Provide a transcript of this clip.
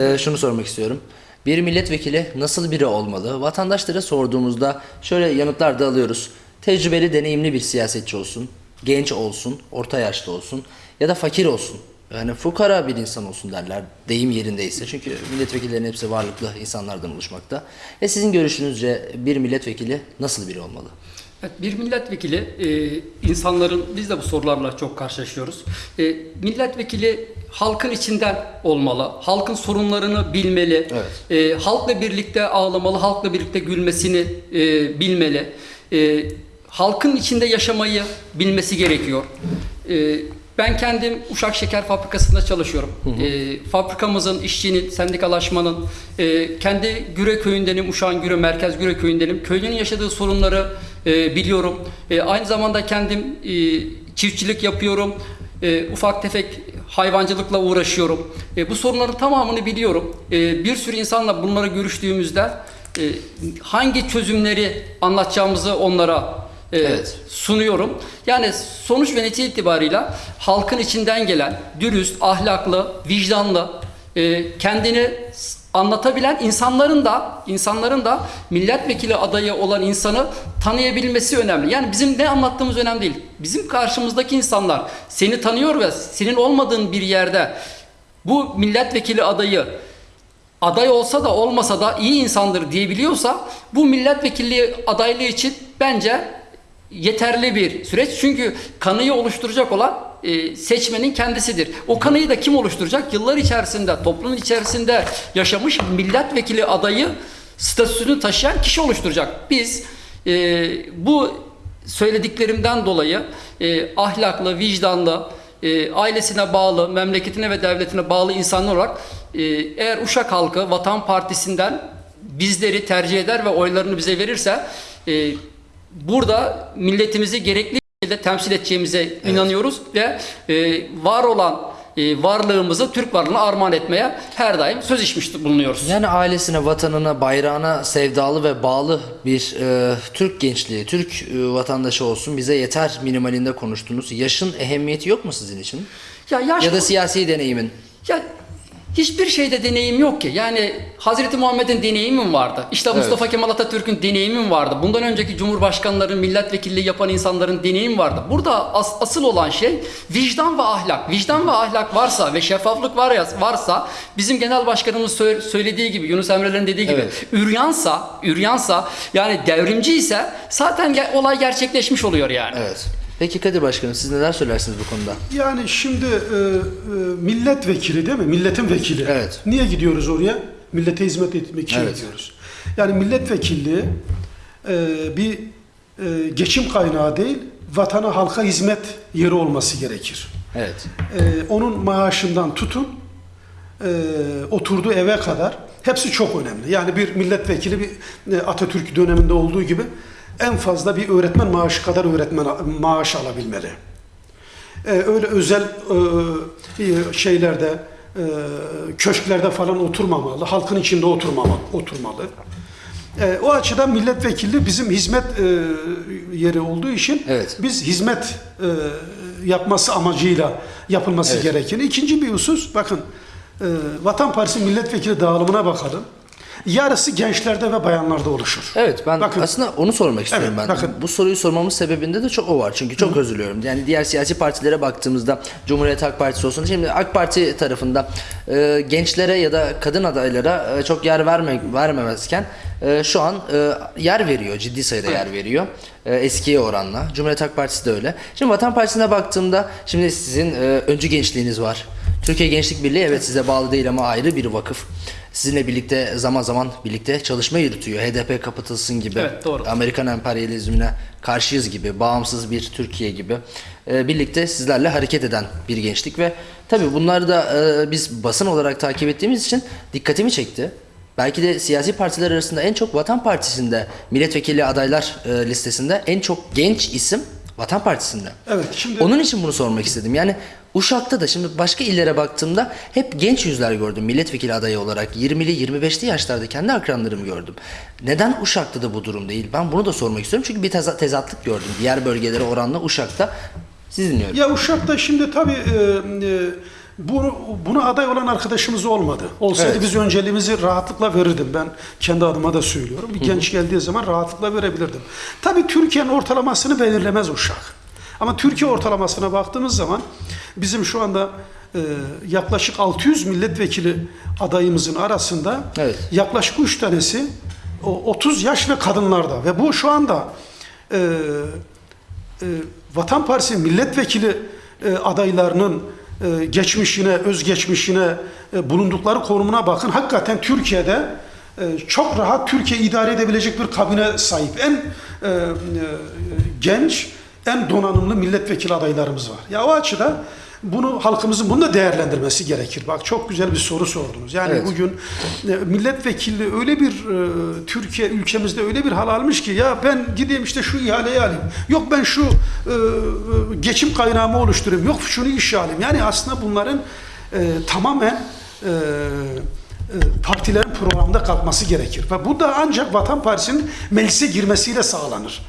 Ee, şunu sormak istiyorum. Bir milletvekili nasıl biri olmalı? Vatandaşlara sorduğumuzda şöyle yanıtlar da alıyoruz. Tecrübeli, deneyimli bir siyasetçi olsun, genç olsun, orta yaşlı olsun ya da fakir olsun. Yani fukara bir insan olsun derler deyim yerindeyse. Çünkü milletvekillerinin hepsi varlıklı insanlardan oluşmakta. E sizin görüşünüzce bir milletvekili nasıl biri olmalı? Evet, bir milletvekili e, insanların biz de bu sorularla çok karşılaşıyoruz. E, milletvekili halkın içinden olmalı. Halkın sorunlarını bilmeli. E, halkla birlikte ağlamalı, halkla birlikte gülmesini e, bilmeli. E, halkın içinde yaşamayı bilmesi gerekiyor. E, ben kendim Uşak Şeker Fabrikası'nda çalışıyorum. E, fabrikamızın, işçinin, sendikalaşmanın, e, kendi Güre köyündenim, Uşak'ın Güre Merkez Güre köyündenim. Köylünün yaşadığı sorunları e, biliyorum. E, aynı zamanda kendim e, çiftçilik yapıyorum. E, ufak tefek hayvancılıkla uğraşıyorum. E, bu sorunların tamamını biliyorum. E, bir sürü insanla bunları görüştüğümüzde e, hangi çözümleri anlatacağımızı onlara e, Evet. sunuyorum. Yani sonuç ve netice itibarıyla halkın içinden gelen, dürüst, ahlaklı, vicdanlı, e, kendini anlatabilen insanların da insanların da milletvekili adayı olan insanı tanıyabilmesi önemli. Yani bizim ne anlattığımız önemli değil. Bizim karşımızdaki insanlar seni tanıyor ve senin olmadığın bir yerde bu milletvekili adayı aday olsa da olmasa da iyi insandır diyebiliyorsa bu milletvekilliği adaylığı için bence yeterli bir süreç. Çünkü kanıyı oluşturacak olan e, seçmenin kendisidir. O kanıyı da kim oluşturacak? Yıllar içerisinde, toplumun içerisinde yaşamış milletvekili adayı statüsünü taşıyan kişi oluşturacak. Biz e, bu söylediklerimden dolayı e, ahlaklı, vicdanlı, e, ailesine bağlı, memleketine ve devletine bağlı insanlar olarak e, eğer Uşak halkı Vatan Partisi'nden bizleri tercih eder ve oylarını bize verirse e, burada milletimizi gerekli şekilde temsil edeceğimize inanıyoruz ve e, var olan e, varlığımızı Türk varlığına armağan etmeye her daim söz içmiş bulunuyoruz. Yani ailesine, vatanına, bayrağına sevdalı ve bağlı bir e, Türk gençliği, Türk e, vatandaşı olsun bize yeter minimalinde konuştunuz. Yaşın ehemmiyeti yok mu sizin için? Ya, yaş Ya da siyasi deneyimin? Ya hiçbir şeyde deneyim yok ki. Yani Hazreti Muhammed'in deneyimi mi vardı? İşte Mustafa Kemal Atatürk'ün deneyimi mi vardı? Bundan önceki cumhurbaşkanların, milletvekilliği yapan insanların deneyimi vardı. Burada as- asıl olan şey vicdan ve ahlak. Vicdan ve ahlak varsa ve şeffaflık var ya, varsa bizim genel başkanımız sö- söylediği gibi, Yunus Emre'lerin dediği gibi Evet. üryansa, üryansa yani devrimci ise zaten olay gerçekleşmiş oluyor yani. Evet. Peki Kadir Başkanım siz neler söylersiniz bu konuda? Yani şimdi e, e, milletvekili değil mi? Milletin vekili. Evet. Niye gidiyoruz oraya? Millete hizmet etmek için Evet. gidiyoruz. Yani milletvekilliği e, bir e, geçim kaynağı değil, vatana halka hizmet yeri olması gerekir. Evet. E, onun maaşından tutun e, oturduğu eve kadar hepsi çok önemli. Yani bir milletvekili bir e, Atatürk döneminde olduğu gibi en fazla bir öğretmen maaşı kadar öğretmen maaş alabilmeli. E, öyle özel e, şeylerde e, köşklerde falan oturmamalı, halkın içinde oturmamalı, oturmalı. E, o açıdan milletvekilliği bizim hizmet e, yeri olduğu için Evet. biz hizmet e, yapması amacıyla yapılması Evet. gerekir. İkinci bir husus, bakın e, Vatan Partisi milletvekili dağılımına bakalım. Yarısı gençlerde ve bayanlarda oluşur. Evet ben Bakın. aslında onu sormak istiyorum Evet, ben. bakın. Bu soruyu sormamın sebebinde de çok o var. Çünkü çok özür diliyorum. Yani diğer siyasi partilere baktığımızda Cumhuriyet Halk Partisi olsun. Şimdi AK Parti tarafında e, gençlere ya da kadın adaylara e, çok yer verme, vermemezken e, şu an e, yer veriyor. Ciddi sayıda yer veriyor. E, eskiye oranla. Cumhuriyet Halk Partisi de öyle. Şimdi Vatan Partisi'ne baktığımda şimdi sizin e, öncü gençliğiniz var. Türkiye Gençlik Birliği evet size bağlı değil ama ayrı bir vakıf. Sizinle birlikte zaman zaman birlikte çalışma yürütüyor. HDP kapatılsın gibi. Evet, doğru. Amerikan emperyalizmine karşıyız gibi, bağımsız bir Türkiye gibi e, birlikte sizlerle hareket eden bir gençlik ve tabii bunları da e, biz basın olarak takip ettiğimiz için dikkatimi çekti. Belki de siyasi partiler arasında en çok Vatan Partisi'nde milletvekili adaylar e, listesinde en çok genç isim Vatan Partisi'nde. Evet, şimdi- Onun için bunu sormak istedim. Yani Uşak'ta da şimdi başka illere baktığımda hep genç yüzler gördüm milletvekili adayı olarak. 20'li 25'li yaşlarda kendi akranlarımı gördüm. Neden Uşak'ta da bu durum değil? Ben bunu da sormak istiyorum. Çünkü bir teza- tezatlık gördüm. Diğer bölgelere oranla Uşak'ta. Siz dinliyorum. Ya Uşak'ta şimdi tabii e, e, Bu, buna aday olan arkadaşımız olmadı. Olsaydı Evet. biz önceliğimizi rahatlıkla verirdim. Ben kendi adıma da söylüyorum. Bir genç geldiği zaman rahatlıkla verebilirdim. Tabii Türkiye'nin ortalamasını belirlemez uşak. Ama Türkiye ortalamasına baktığımız zaman bizim şu anda e, yaklaşık 600 milletvekili adayımızın arasında Evet. yaklaşık 3 tanesi o 30 yaş ve kadınlarda ve bu şu anda e, e, Vatan Partisi milletvekili e, adaylarının e, geçmişine, özgeçmişine, e, bulundukları konumuna bakın. Hakikaten Türkiye'de e, çok rahat Türkiye idare edebilecek bir kabine sahip. En e, e, genç, en donanımlı milletvekili adaylarımız var. Ya o açıdan bunu halkımızın bunu da değerlendirmesi gerekir. Bak çok güzel bir soru sordunuz. Yani Evet. bugün e, milletvekilliği öyle bir e, Türkiye ülkemizde öyle bir hal almış ki ya ben gideyim işte şu ihaleyi alayım. Yok ben şu e, geçim kaynağımı oluşturayım. Yok şunu işe alayım. Yani aslında bunların e, tamamen partilerin programında kalkması gerekir. Ve bu da ancak Vatan Partisi'nin meclise girmesiyle sağlanır.